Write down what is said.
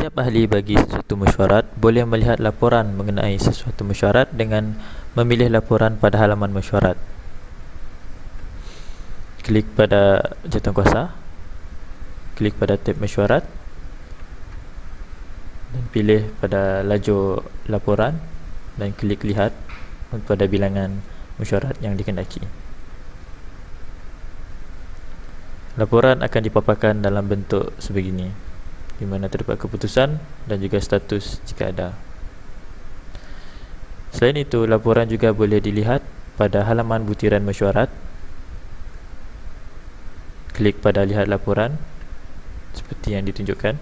Setiap ahli bagi sesuatu mesyuarat boleh melihat laporan mengenai sesuatu mesyuarat dengan memilih laporan pada halaman mesyuarat. Klik pada jawatankuasa. Klik pada tab mesyuarat. Dan pilih pada lajur laporan dan klik lihat pada bilangan mesyuarat yang dikendaki. Laporan akan dipaparkan dalam bentuk sebegini di mana terdapat keputusan dan juga status jika ada. Selain itu, laporan juga boleh dilihat pada halaman butiran mesyuarat. Klik pada lihat laporan seperti yang ditunjukkan.